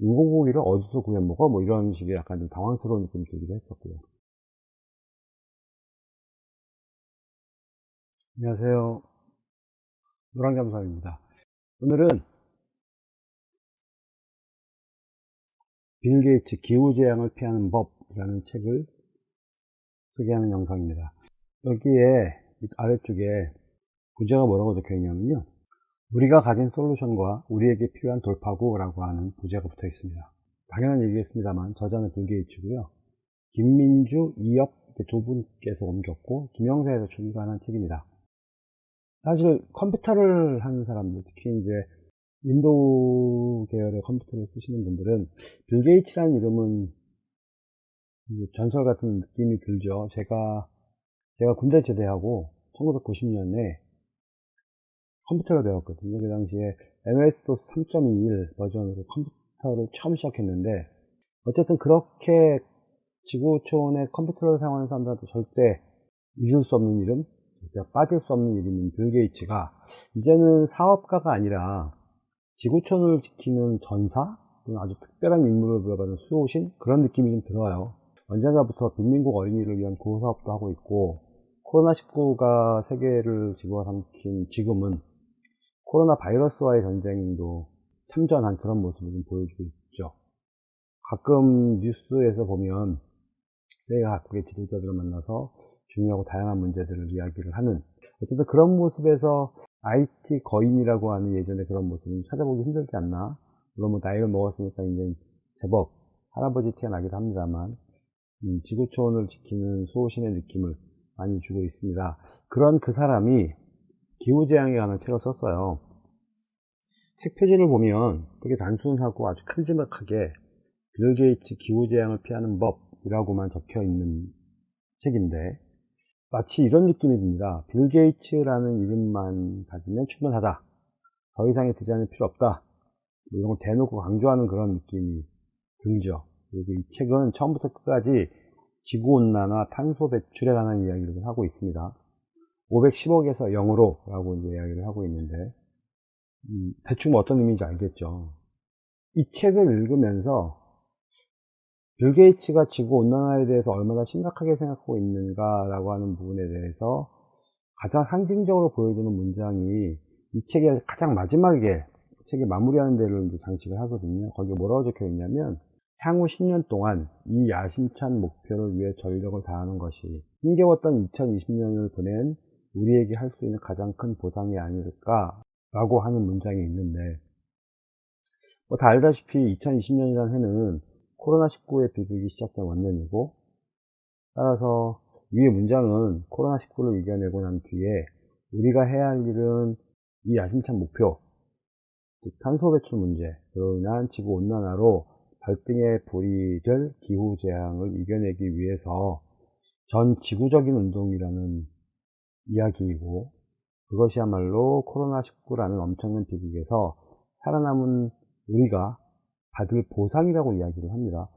인공고기를 어디서 구해 먹어? 뭐 이런 식의 약간 좀 당황스러운 느낌이 들기도 했었고요. 안녕하세요. 노랑잠수입니다. 오늘은 빌 게이츠 기후재앙을 피하는 법이라는 책을 소개하는 영상입니다. 여기에 아래쪽에 부제가 뭐라고 적혀 있냐면요. 우리가 가진 솔루션과 우리에게 필요한 돌파구라고 하는 부제가 붙어 있습니다. 당연한 얘기겠습니다만 저자는 빌 게이츠고요. 김민주, 이엽 두 분께서 옮겼고 김영사에서 출간한 책입니다. 사실 컴퓨터를 하는 사람들, 특히 이제 윈도우 계열의 컴퓨터를 쓰시는 분들은 빌 게이츠라는 이름은 전설 같은 느낌이 들죠. 제가 제가 군대 제대하고 1990년에 컴퓨터를 배웠거든요. 그 당시에 MS-DOS 3.21 버전으로 컴퓨터를 처음 시작했는데 어쨌든 그렇게 지구촌의 컴퓨터를 사용하는 사람들한테 절대 잊을 수 없는 이름, 빠질 수 없는 이름인 빌 게이츠가 이제는 사업가가 아니라 지구촌을 지키는 전사? 아주 특별한 인물을 부여받은 수호신? 그런 느낌이 좀 들어요. 언젠가부터 빈민국 어린이를 위한 구호사업도 하고 있고 코로나19가 세계를 집어 삼킨 지금은 코로나 바이러스와의 전쟁도 참전한 그런 모습을 좀 보여주고 있죠. 가끔 뉴스에서 보면 세계 각국의 지도자들을 만나서 중요하고 다양한 문제들을 이야기를 하는 어쨌든 그런 모습에서 IT 거인이라고 하는 예전에 그런 모습은 찾아보기 힘들지 않나 물론 뭐 나이를 먹었으니까 이제 제법 할아버지 티가 나기도 합니다만 음, 지구촌을 지키는 수호신의 느낌을 많이 주고 있습니다 그런 그 사람이 기후재앙에 관한 책을 썼어요 책 표지를 보면 되게 단순하고 아주 큼지막하게 빌 게이츠 기후재앙을 피하는 법이라고만 적혀 있는 책인데 마치 이런 느낌이 듭니다. 빌 게이츠라는 이름만 가지면 충분하다. 더 이상의 디자인은 필요 없다. 뭐 이런 걸 대놓고 강조하는 그런 느낌이 들죠. 그리고 이 책은 처음부터 끝까지 지구온난화, 탄소 배출에 관한 이야기를 하고 있습니다. 510억에서 0으로 라고 이제 이야기를 하고 있는데, 음, 대충 뭐 어떤 의미인지 알겠죠. 이 책을 읽으면서 빌 게이츠가 지구 온난화에 대해서 얼마나 심각하게 생각하고 있는가 라고 하는 부분에 대해서 가장 상징적으로 보여주는 문장이 이 책의 가장 마지막에 책이 마무리하는 데를 이제 장식을 하거든요. 거기에 뭐라고 적혀 있냐면 향후 10년 동안 이 야심찬 목표를 위해 전력을 다하는 것이 힘겨웠던 2020년을 보낸 우리에게 할 수 있는 가장 큰 보상이 아닐까라고 하는 문장이 있는데 뭐 다 알다시피 2020년이라는 해는 코로나19의 비극이 시작된 원년이고 따라서 위의 문장은 코로나19를 이겨내고 난 뒤에 우리가 해야 할 일은 이 야심찬 목표 즉 탄소 배출 문제 그로 인한 지구 온난화로 발등에 불이 될 기후 재앙을 이겨내기 위해서 전 지구적인 운동이라는 이야기이고 그것이야말로 코로나19라는 엄청난 비극에서 살아남은 우리가 받을 보상이라고 이야기를 합니다.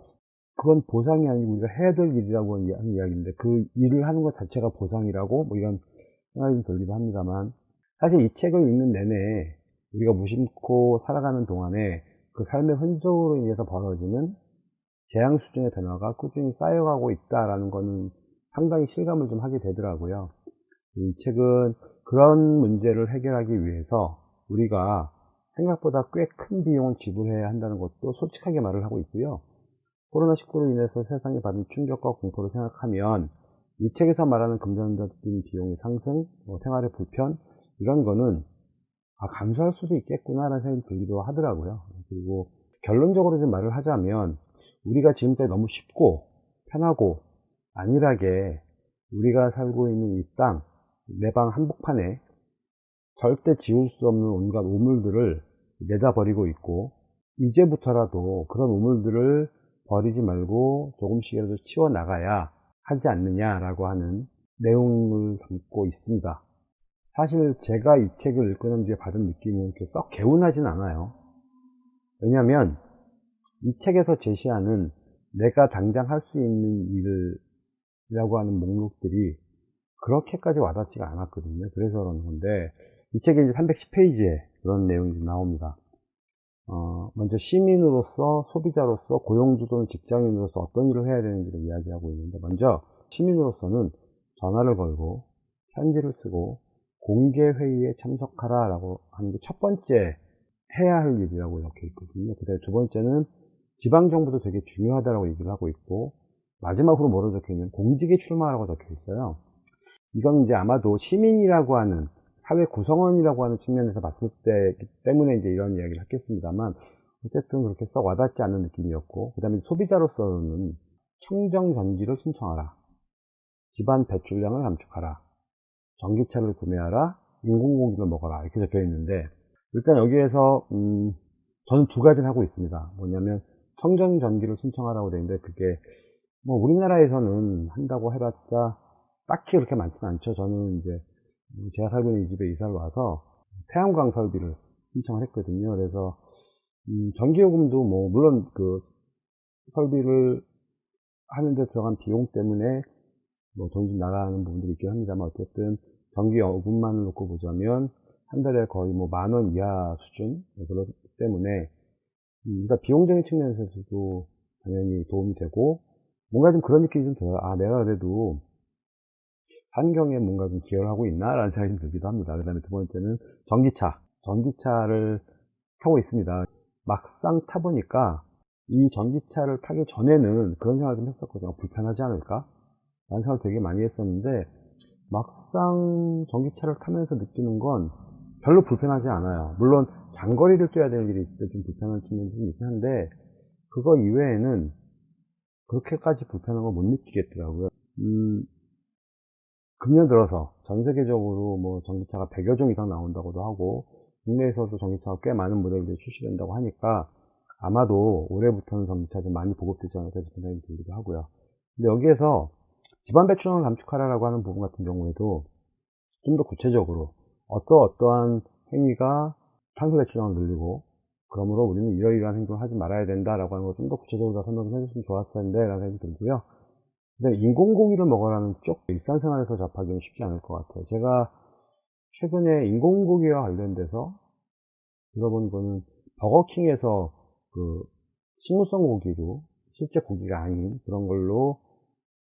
그건 보상이 아니고 우리가 해야 될 일이라고 하는 이야기인데 그 일을 하는 것 자체가 보상이라고 뭐 이런 생각이 들기도 합니다만 사실 이 책을 읽는 내내 우리가 무심코 살아가는 동안에 그 삶의 흔적으로 인해서 벌어지는 재앙 수준의 변화가 꾸준히 쌓여가고 있다라는 것은 상당히 실감을 좀 하게 되더라고요. 이 책은 그런 문제를 해결하기 위해서 우리가 생각보다 꽤 큰 비용을 지불해야 한다는 것도 솔직하게 말을 하고 있고요. 코로나19로 인해서 세상에 받은 충격과 공포를 생각하면 이 책에서 말하는 금전적인 비용의 상승, 뭐 생활의 불편 이런 거는 아, 감수할 수도 있겠구나라는 생각이 들기도 하더라고요. 그리고 결론적으로 좀 말을 하자면 우리가 지금까지 너무 쉽고 편하고 안일하게 우리가 살고 있는 이 땅, 내방 한복판에 절대 지울 수 없는 온갖 우물들을 내다 버리고 있고 이제부터라도 그런 우물들을 버리지 말고 조금씩이라도 치워 나가야 하지 않느냐라고 하는 내용을 담고 있습니다. 사실 제가 이 책을 읽고 난 뒤에 받은 느낌은 이렇게 썩 개운하진 않아요. 왜냐하면 이 책에서 제시하는 내가 당장 할 수 있는 일이라고 하는 목록들이 그렇게까지 와닿지가 않았거든요. 그래서 그런 건데 이 책에 이제 310페이지에 그런 내용이 나옵니다. 어, 먼저 시민으로서 소비자로서 고용주 또는 직장인으로서 어떤 일을 해야 되는지를 이야기하고 있는데 먼저 시민으로서는 전화를 걸고 편지를 쓰고 공개 회의에 참석하라 라고 하는 게 첫 번째 해야 할 일이라고 이렇게 있거든요. 그 다음에 두 번째는 지방정부도 되게 중요하다고 얘기를 하고 있고 마지막으로 뭐로 적혀 있냐면 공직에 출마하라고 적혀 있어요. 이건 이제 아마도 시민이라고 하는 사회 구성원이라고 하는 측면에서 봤을 때 때문에 이제 이런 이야기를 했겠습니다만 어쨌든 그렇게 썩 와닿지 않는 느낌이었고 그 다음에 소비자로서는 청정 전기를 신청하라. 집안 배출량을 감축하라. 전기차를 구매하라. 인공고기를 먹어라. 이렇게 적혀 있는데 일단 여기에서 음, 저는 두 가지를 하고 있습니다. 뭐냐면 청정 전기를 신청하라고 되어 있는데 그게 뭐 우리나라에서는 한다고 해봤자 딱히 그렇게 많지는 않죠 저는 이제 제가 살고 있는 이 집에 이사를 와서 태양광 설비를 신청을 했거든요. 그래서 음, 전기요금도 뭐 물론 그 설비를 하는데 들어간 비용 때문에 뭐좀 나가는 부분들이 있긴 합니다만 어쨌든 전기요금만을 놓고 보자면 한 달에 거의 뭐 만 원 이하 수준 네, 그렇기 때문에 음, 그러니까 비용적인 측면에서도 당연히 도움이 되고 뭔가 좀 그런 느낌이 좀 들어요. 아 내가 그래도 환경에 뭔가 좀 기여를 하고 있나 라는 생각이 좀 들기도 합니다. 그 다음에 두 번째는 전기차 전기차를 타고 있습니다. 막상 타보니까 이 전기차를 타기 전에는 그런 생각을 좀 했었거든요. 불편하지 않을까? 라는 생각을 되게 많이 했었는데 막상 전기차를 타면서 느끼는 건 별로 불편하지 않아요. 물론 장거리를 뛰어야 될 일이 있을 때 좀 불편한 측면이 좀 있긴 한데 그거 이외에는 그렇게까지 불편한 걸 못 느끼겠더라고요. 음, 금년 들어서 전 세계적으로 뭐 전기차가 100여 종 이상 나온다고도 하고 국내에서도 전기차가 꽤 많은 모델들이 출시된다고 하니까 아마도 올해부터는 전기차 좀 많이 보급되지 않을까 싶은 생각이 들기도 하고요. 근데 여기에서 집안 배출량을 감축하라고 하는 부분 같은 경우에도 좀 더 구체적으로 어떠 어떠한 행위가 탄소 배출량을 늘리고 그러므로 우리는 이러이러한 행동을 하지 말아야 된다라고 하는 걸 좀 더 구체적으로 설명을 해줬으면 좋았을 텐데 라는 생각이 들고요. 근데 인공고기를 먹으라는 쪽 일상생활에서 접하기는 쉽지 않을 것 같아요. 제가 최근에 인공고기와 관련돼서 들어본 거는 버거킹에서 그 식물성 고기로 실제 고기가 아닌 그런 걸로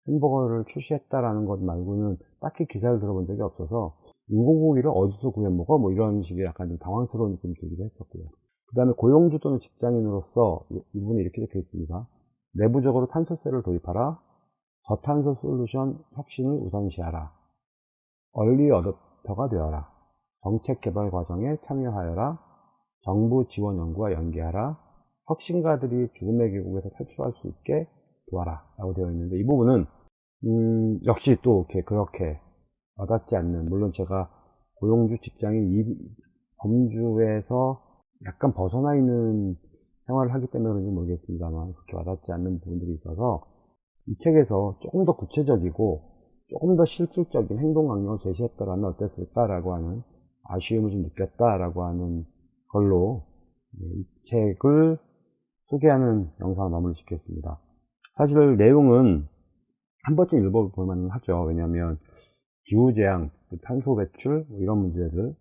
햄버거를 출시했다라는 것 말고는 딱히 기사를 들어본 적이 없어서 인공고기를 어디서 구해 먹어? 뭐 이런 식의 약간 좀 당황스러운 느낌이 들기도 했었고요. 그 다음에 고용주 또는 직장인으로서 이분이 이렇게 적혀 있습니다. 내부적으로 탄소세를 도입하라. 저탄소 솔루션 혁신을 우선시하라. 얼리 어댑터가 되어라. 정책 개발 과정에 참여하여라. 정부 지원 연구와 연계하라. 혁신가들이 죽음의 계곡에서 탈출할 수 있게 도와라. 라고 되어 있는데 이 부분은 음, 역시 또 이렇게 그렇게 와닿지 않는 물론 제가 고용주 직장인 이 범주에서 약간 벗어나 있는 생활을 하기 때문에 그런지 모르겠습니다만 그렇게 와닿지 않는 부분들이 있어서 이 책에서 조금 더 구체적이고 조금 더 실질적인 행동 강령을 제시했더라면 어땠을까라고 하는 아쉬움을 좀 느꼈다라고 하는 걸로 이 책을 소개하는 영상을 마무리 짓겠습니다. 사실 내용은 한 번쯤 읽어볼 만은 하죠. 왜냐하면 기후재앙, 그 탄소 배출 뭐 이런 문제들,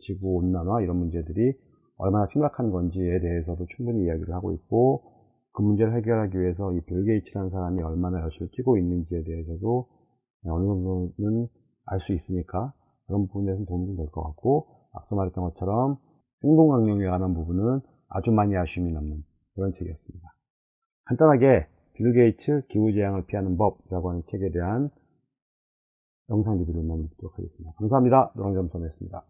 지구 온난화 이런 문제들이 얼마나 심각한 건지에 대해서도 충분히 이야기를 하고 있고 그 문제를 해결하기 위해서 이 빌 게이츠라는 사람이 얼마나 열심히 뛰고 있는지에 대해서도 어느 정도는 알 수 있으니까 그런 부분에서 도움이 될 것 같고 앞서 말했던 것처럼 행동 강령에 관한 부분은 아주 많이 아쉬움이 남는 그런 책이었습니다. 간단하게 빌 게이츠 기후재앙을 피하는 법이라고 하는 책에 대한 영상 리뷰를 짓도록 하겠습니다. 감사합니다. 노랑점선이었습니다.